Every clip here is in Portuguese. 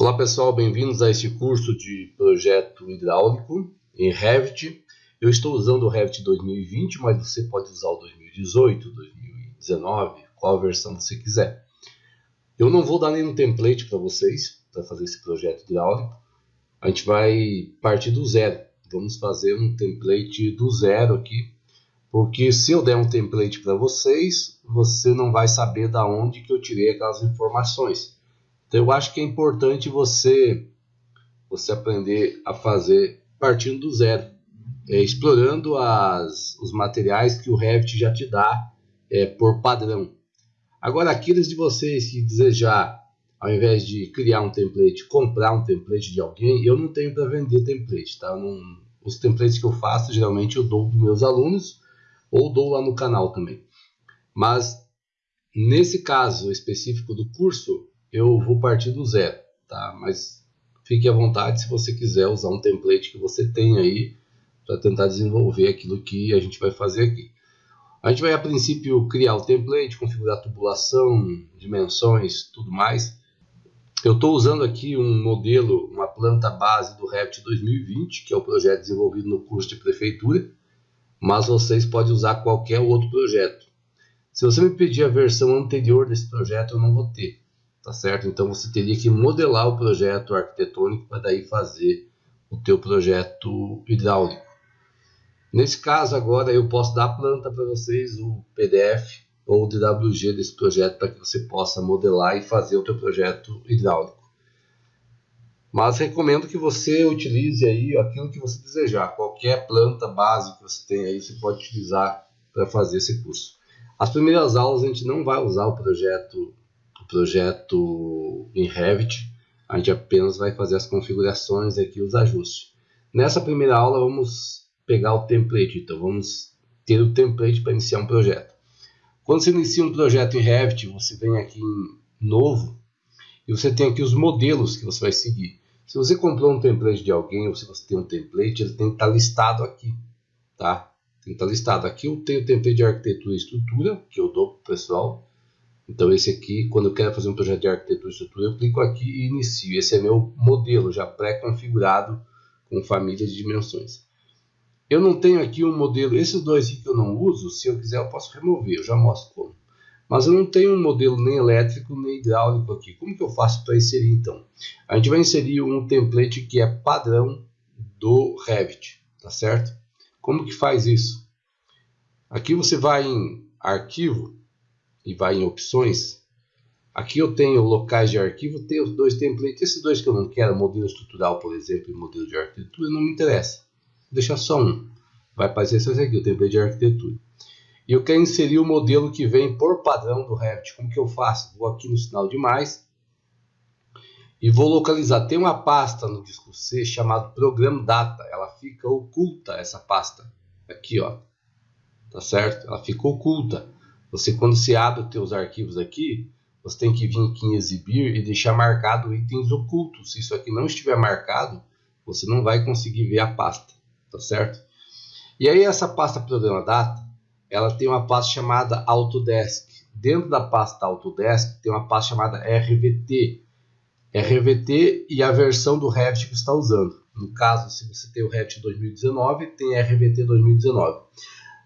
Olá pessoal, bem-vindos a este curso de projeto hidráulico em Revit. Eu estou usando o Revit 2020, mas você pode usar o 2018, 2019, qual versão você quiser. Eu não vou dar nenhum template para vocês para fazer esse projeto hidráulico. A gente vai partir do zero. Vamos fazer um template do zero aqui, porque se eu der um template para vocês, você não vai saber da onde que eu tirei aquelas informações. Então eu acho que é importante você você aprender a fazer partindo do zero, é, explorando as, os materiais que o Revit já te dá é, por padrão. Agora, aqueles de vocês que desejar, ao invés de criar um template, comprar um template de alguém, eu não tenho para vender template, tá? Não, os templates que eu faço, geralmente eu dou para meus alunos ou dou lá no canal também. Mas, nesse caso específico do curso, eu vou partir do zero, tá? Mas fique à vontade se você quiser usar um template que você tem aí para tentar desenvolver aquilo que a gente vai fazer aqui. A gente vai a princípio criar o template, configurar a tubulação, dimensões, tudo mais. Eu estou usando aqui um modelo, uma planta base do Revit 2020, que é o projeto desenvolvido no curso de prefeitura, mas vocês podem usar qualquer outro projeto. Se você me pedir a versão anterior desse projeto, eu não vou ter tá certo? Então você teria que modelar o projeto arquitetônico para daí fazer o teu projeto hidráulico. Nesse caso agora eu posso dar a planta para vocês, o PDF ou o DWG desse projeto para que você possa modelar e fazer o teu projeto hidráulico. Mas recomendo que você utilize aí aquilo que você desejar, qualquer planta base que você tem aí, você pode utilizar para fazer esse curso. As primeiras aulas a gente não vai usar o projeto projeto em Revit, a gente apenas vai fazer as configurações aqui, os ajustes. Nessa primeira aula vamos pegar o template, então vamos ter o template para iniciar um projeto. Quando você inicia um projeto em Revit, você vem aqui em novo e você tem aqui os modelos que você vai seguir. Se você comprou um template de alguém ou se você tem um template, ele tem que estar listado aqui, tá? Tem que estar listado. Aqui eu tenho o template de arquitetura e estrutura, que eu dou para o pessoal. Então esse aqui, quando eu quero fazer um projeto de arquitetura e estrutura, eu clico aqui e inicio. Esse é meu modelo já pré-configurado com família de dimensões. Eu não tenho aqui um modelo, esses dois aqui que eu não uso, se eu quiser eu posso remover, eu já mostro como. Mas eu não tenho um modelo nem elétrico nem hidráulico aqui. Como que eu faço para inserir então? A gente vai inserir um template que é padrão do Revit, tá certo? Como que faz isso? Aqui você vai em arquivo, e vai em opções, aqui eu tenho locais de arquivo, tenho os dois templates, esses dois que eu não quero, modelo estrutural, por exemplo, e modelo de arquitetura, não me interessa. Vou deixar só um. Vai aparecer esse aqui, o template de arquitetura. E eu quero inserir o modelo que vem por padrão do Revit. Como que eu faço? Vou aqui no sinal de mais e vou localizar. Tem uma pasta no disco C chamado Program Data. Ela fica oculta, essa pasta. Aqui, ó. Tá certo? Ela fica oculta. Você quando se abre os teus arquivos aqui, você tem que vir aqui em exibir e deixar marcado itens ocultos. Se isso aqui não estiver marcado, você não vai conseguir ver a pasta, tá certo? E aí essa pasta programa data, ela tem uma pasta chamada Autodesk. Dentro da pasta Autodesk tem uma pasta chamada RVT. RVT e a versão do Revit que você está usando. No caso, se você tem o Revit 2019, tem RVT 2019.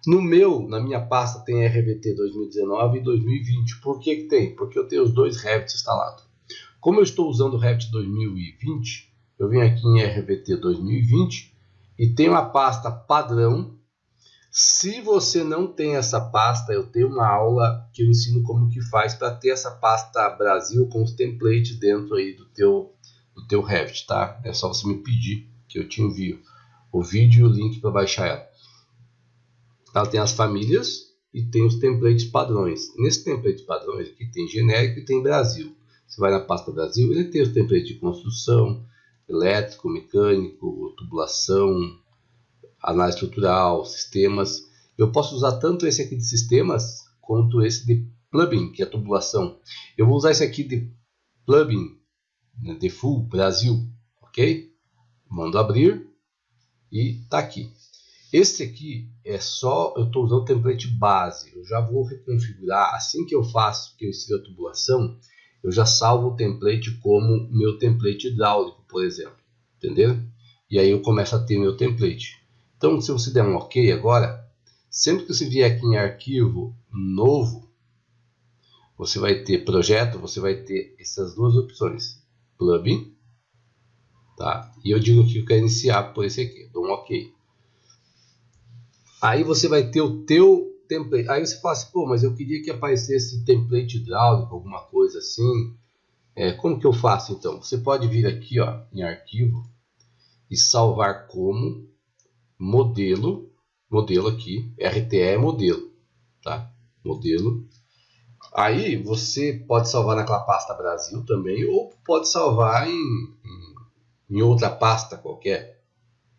No meu, na minha pasta tem RVT 2019 e 2020. Por que, que tem? Porque eu tenho os dois Revit instalados. Como eu estou usando o Revit 2020, eu venho aqui em RVT 2020 e tenho a pasta padrão. Se você não tem essa pasta, eu tenho uma aula que eu ensino como que faz para ter essa pasta Brasil com os templates dentro aí do teu, do teu Revit, tá? É só você me pedir que eu te envio o vídeo e o link para baixar ela. Ela tem as famílias e tem os templates padrões. Nesse template padrões aqui tem genérico e tem Brasil. Você vai na pasta Brasil, ele tem os templates de construção, elétrico, mecânico, tubulação, análise estrutural, sistemas. Eu posso usar tanto esse aqui de sistemas quanto esse de plugin, que é tubulação. Eu vou usar esse aqui de plugin, né, de full Brasil, ok? Mando abrir e está aqui. Esse aqui é só, eu estou usando o template base. Eu já vou reconfigurar, assim que eu faço, que eu insiro a tubulação, eu já salvo o template como meu template hidráulico, por exemplo. Entendeu? E aí eu começo a ter meu template. Então, se você der um OK agora, sempre que você vier aqui em arquivo novo, você vai ter projeto, você vai ter essas duas opções. Plugin, tá? E eu digo que eu quero iniciar por esse aqui, dou um OK. Aí você vai ter o teu template. Aí você fala assim, pô, mas eu queria que aparecesse template hidráulico, alguma coisa assim. É, como que eu faço então? Você pode vir aqui ó, em arquivo e salvar como modelo, modelo aqui, RTE é modelo, tá? Modelo. Aí você pode salvar naquela pasta Brasil também, ou pode salvar em, em, em outra pasta qualquer,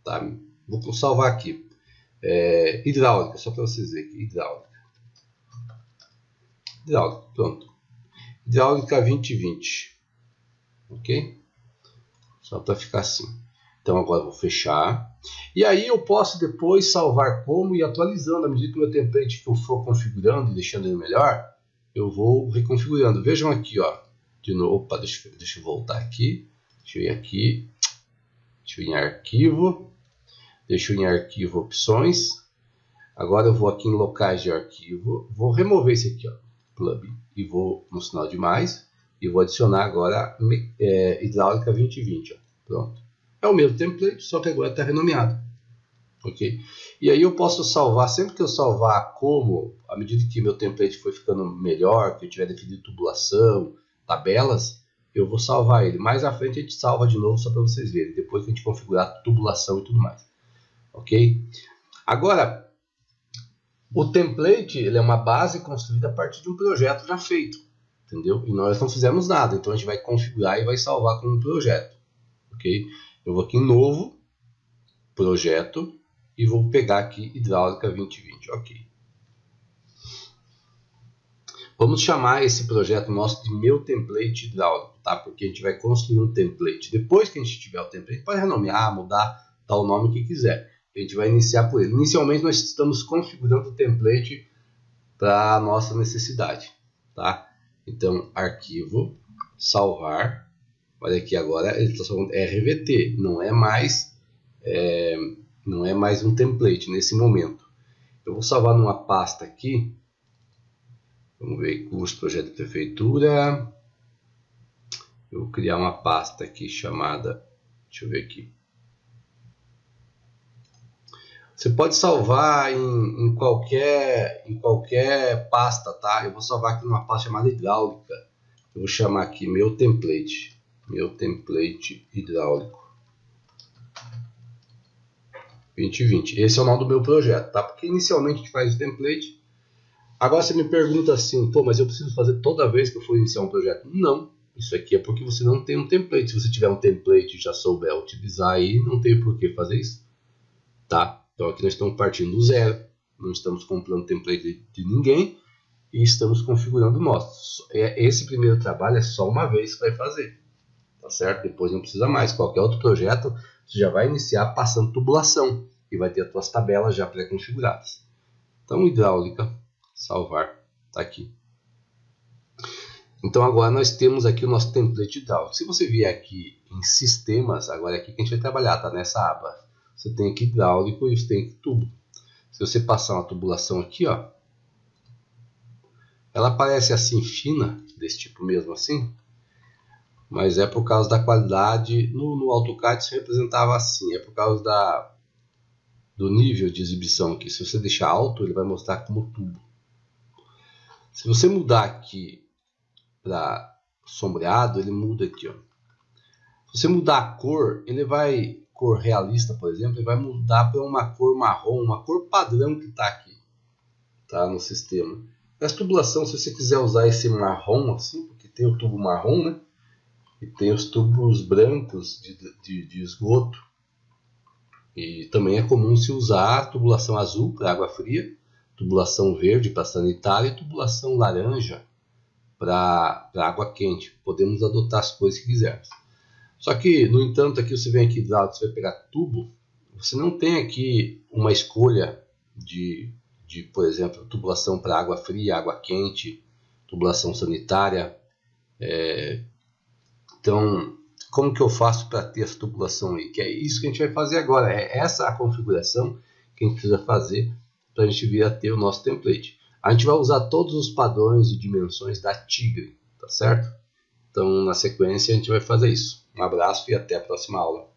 tá? Vou salvar aqui. É, hidráulica, só para vocês verem aqui, hidráulica. Hidráulica, pronto. Hidráulica 2020. Ok? Só para ficar assim. Então agora vou fechar. E aí eu posso depois salvar como e atualizando. À medida que o meu template que eu for configurando e deixando ele melhor, eu vou reconfigurando. Vejam aqui, ó. De novo, opa, deixa, deixa eu voltar aqui. Deixa eu ir aqui. Deixa eu ir em arquivo. Ir em arquivo opções. Agora eu vou aqui em locais de arquivo. Vou remover esse aqui, ó. Plugin. E vou no sinal de mais. E vou adicionar agora é, hidráulica 2020. Ó. Pronto. É o mesmo template, só que agora está renomeado. Ok? E aí eu posso salvar, sempre que eu salvar como, à medida que meu template foi ficando melhor, que eu tiver definido tubulação, tabelas, eu vou salvar ele. Mais à frente a gente salva de novo só para vocês verem, depois que a gente configurar tubulação e tudo mais. Ok? Agora, o template ele é uma base construída a partir de um projeto já feito. Entendeu? E nós não fizemos nada, então a gente vai configurar e vai salvar como projeto. Ok? Eu vou aqui em novo, projeto, e vou pegar aqui hidráulica 2020, ok. Vamos chamar esse projeto nosso de meu template hidráulico, tá? Porque a gente vai construir um template. Depois que a gente tiver o template, pode renomear, mudar, dar o nome que quiser. A gente vai iniciar por ele. Inicialmente nós estamos configurando o template para a nossa necessidade, tá? Então, arquivo, salvar, Olha aqui agora ele está falando RVT, não é mais é, não é mais um template nesse momento. Eu vou salvar numa pasta aqui. Vamos ver curso projeto de prefeitura. Eu vou criar uma pasta aqui chamada, deixa eu ver aqui. Você pode salvar em, em, qualquer, em qualquer pasta, tá? Eu vou salvar aqui numa pasta chamada hidráulica. Eu vou chamar aqui meu template meu template hidráulico 2020. Esse é o nome do meu projeto, tá? Porque inicialmente a gente faz o template. Agora você me pergunta assim, pô, mas eu preciso fazer toda vez que eu for iniciar um projeto? Não. Isso aqui é porque você não tem um template. Se você tiver um template e já souber utilizar aí, não tem por que fazer isso. Tá? Então aqui nós estamos partindo do zero. Não estamos comprando template de ninguém e estamos configurando o nosso. É, esse primeiro trabalho é só uma vez que vai fazer tá certo? Depois não precisa mais. Qualquer outro projeto, você já vai iniciar passando tubulação e vai ter as suas tabelas já pré-configuradas. Então, hidráulica, salvar, tá aqui. Então, agora nós temos aqui o nosso template hidráulico. Se você vier aqui em sistemas, agora é aqui que a gente vai trabalhar, tá? Nessa aba. Você tem aqui hidráulico e você tem aqui tubo. Se você passar uma tubulação aqui, ó, ela aparece assim fina, desse tipo mesmo assim, mas é por causa da qualidade. No, no AutoCAD se representava assim, é por causa da, do nível de exibição aqui. Se você deixar alto, ele vai mostrar como tubo. Se você mudar aqui para sombreado, ele muda aqui. Ó. Se você mudar a cor, ele vai, cor realista, por exemplo, ele vai mudar para uma cor marrom, uma cor padrão que está aqui tá, no sistema. Essa tubulação, se você quiser usar esse marrom assim, porque tem o tubo marrom, né? e tem os tubos brancos de, de, de esgoto. E também é comum se usar tubulação azul para água fria, tubulação verde para sanitária e tubulação laranja para água quente. Podemos adotar as coisas que quisermos. Só que, no entanto, aqui você vem aqui do lado, você vai pegar tubo, você não tem aqui uma escolha de, de por exemplo, tubulação para água fria, água quente, tubulação sanitária, É, então, como que eu faço para ter essa tubulação aí? Que é isso que a gente vai fazer agora. É essa a configuração que a gente precisa fazer para a gente vir a ter o nosso template. A gente vai usar todos os padrões e dimensões da Tigre, tá certo? Então, na sequência, a gente vai fazer isso. Um abraço e até a próxima aula.